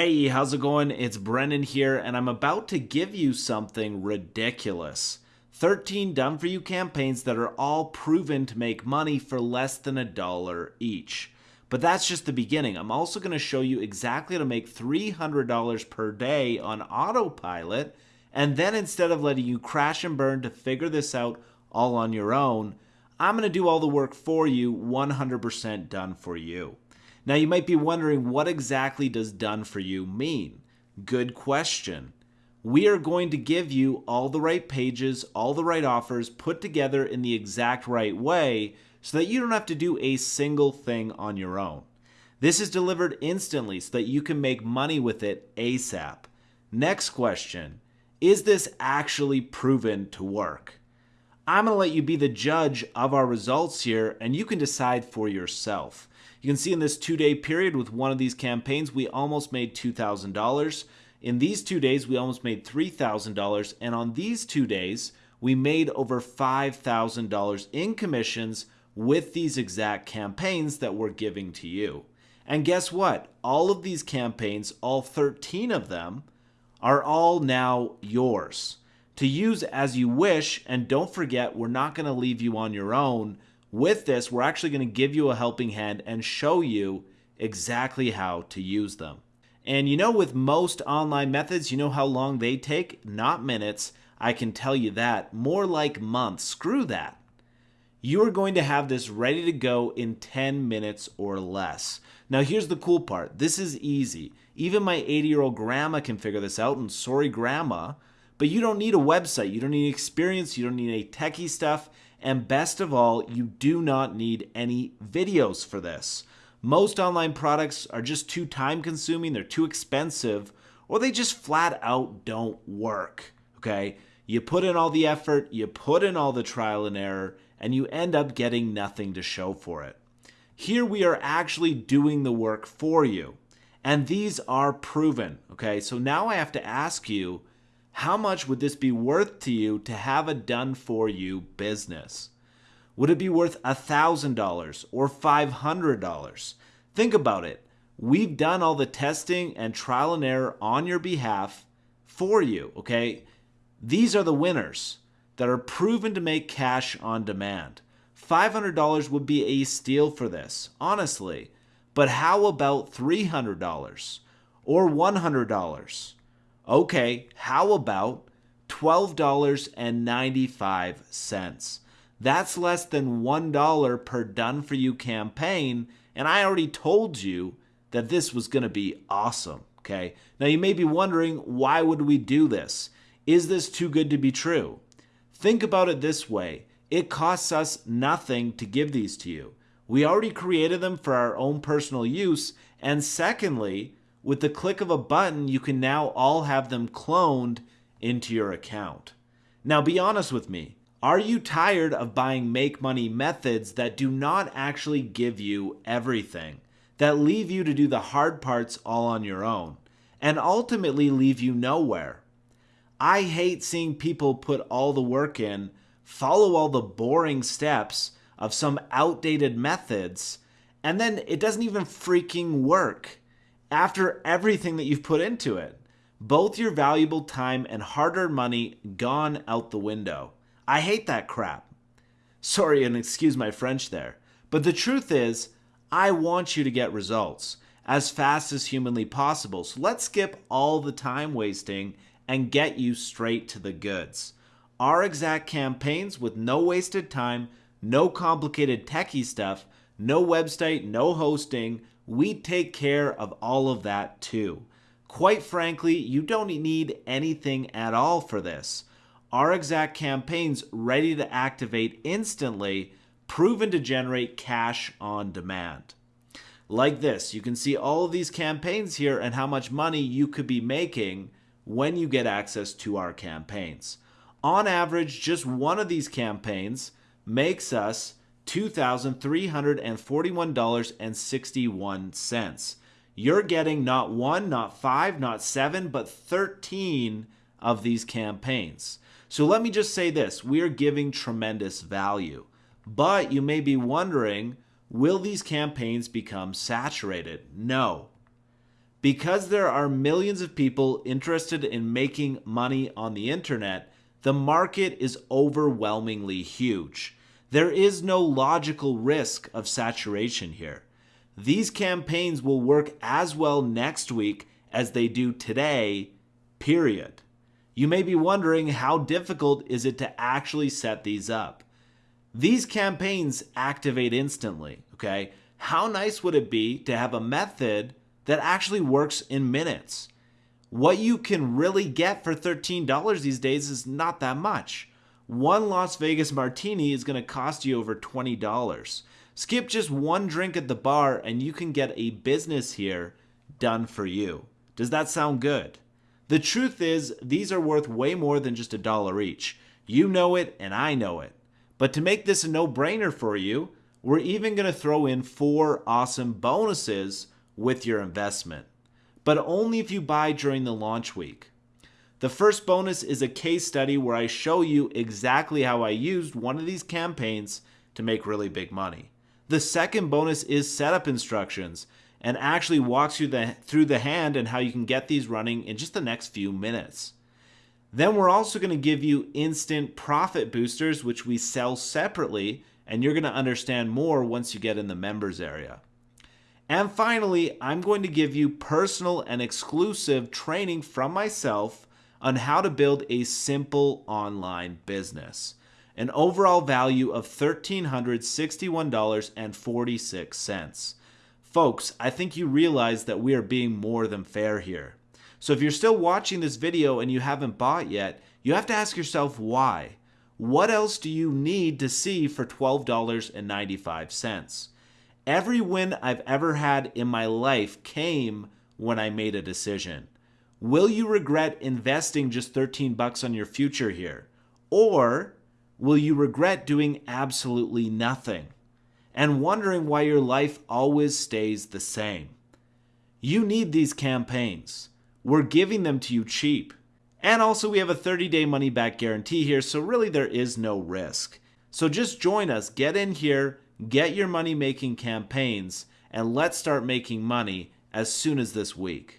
Hey, how's it going? It's Brennan here, and I'm about to give you something ridiculous. 13 done for you campaigns that are all proven to make money for less than a dollar each. But that's just the beginning. I'm also going to show you exactly how to make $300 per day on autopilot, and then instead of letting you crash and burn to figure this out all on your own, I'm going to do all the work for you, 100% done for you. Now you might be wondering what exactly does done for you mean? Good question. We are going to give you all the right pages, all the right offers put together in the exact right way so that you don't have to do a single thing on your own. This is delivered instantly so that you can make money with it ASAP. Next question Is this actually proven to work? I'm going to let you be the judge of our results here and you can decide for yourself. You can see in this two day period with one of these campaigns, we almost made $2,000. In these two days, we almost made $3,000. And on these two days, we made over $5,000 in commissions with these exact campaigns that we're giving to you. And guess what? All of these campaigns, all 13 of them, are all now yours to use as you wish. And don't forget, we're not going to leave you on your own. With this, we're actually going to give you a helping hand and show you exactly how to use them. And you know, with most online methods, you know how long they take? Not minutes. I can tell you that. More like months. Screw that. You are going to have this ready to go in 10 minutes or less. Now, here's the cool part this is easy. Even my 80 year old grandma can figure this out, and sorry, grandma. But you don't need a website, you don't need experience, you don't need any techie stuff. And best of all, you do not need any videos for this. Most online products are just too time consuming, they're too expensive, or they just flat out don't work. Okay? You put in all the effort, you put in all the trial and error, and you end up getting nothing to show for it. Here we are actually doing the work for you. And these are proven. Okay? So now I have to ask you how much would this be worth to you to have a done for you business? Would it be worth $1,000 or $500? Think about it. We've done all the testing and trial and error on your behalf for you, okay? These are the winners that are proven to make cash on demand. $500 would be a steal for this, honestly. But how about $300 or $100? Okay, how about $12.95? That's less than $1 per done for you campaign, and I already told you that this was going to be awesome, okay? Now you may be wondering, why would we do this? Is this too good to be true? Think about it this way. It costs us nothing to give these to you. We already created them for our own personal use, and secondly, with the click of a button, you can now all have them cloned into your account. Now, be honest with me. Are you tired of buying make money methods that do not actually give you everything, that leave you to do the hard parts all on your own, and ultimately leave you nowhere? I hate seeing people put all the work in, follow all the boring steps of some outdated methods, and then it doesn't even freaking work after everything that you've put into it. Both your valuable time and hard earned money gone out the window. I hate that crap. Sorry, and excuse my French there. But the truth is, I want you to get results as fast as humanly possible. So let's skip all the time wasting and get you straight to the goods. Our exact campaigns with no wasted time, no complicated techie stuff, no website, no hosting, we take care of all of that too. Quite frankly, you don't need anything at all for this. Our exact campaigns ready to activate instantly, proven to generate cash on demand. Like this, you can see all of these campaigns here and how much money you could be making when you get access to our campaigns. On average, just one of these campaigns makes us $2,341.61. You're getting not one, not five, not seven, but 13 of these campaigns. So let me just say this we are giving tremendous value. But you may be wondering will these campaigns become saturated? No. Because there are millions of people interested in making money on the internet, the market is overwhelmingly huge. There is no logical risk of saturation here. These campaigns will work as well next week as they do today, period. You may be wondering how difficult is it to actually set these up? These campaigns activate instantly, okay? How nice would it be to have a method that actually works in minutes? What you can really get for $13 these days is not that much. One Las Vegas martini is going to cost you over $20. Skip just one drink at the bar and you can get a business here done for you. Does that sound good? The truth is, these are worth way more than just a dollar each. You know it and I know it. But to make this a no brainer for you, we're even going to throw in four awesome bonuses with your investment. But only if you buy during the launch week. The first bonus is a case study where I show you exactly how I used one of these campaigns to make really big money. The second bonus is setup instructions and actually walks you the, through the hand and how you can get these running in just the next few minutes. Then we're also going to give you instant profit boosters, which we sell separately, and you're going to understand more once you get in the members area. And finally, I'm going to give you personal and exclusive training from myself on how to build a simple online business. An overall value of $1,361.46. Folks, I think you realize that we are being more than fair here. So if you're still watching this video and you haven't bought yet, you have to ask yourself why. What else do you need to see for $12.95? Every win I've ever had in my life came when I made a decision. Will you regret investing just 13 bucks on your future here? Or will you regret doing absolutely nothing and wondering why your life always stays the same? You need these campaigns. We're giving them to you cheap. And also, we have a 30 day money back guarantee here, so really there is no risk. So just join us, get in here, get your money making campaigns, and let's start making money as soon as this week.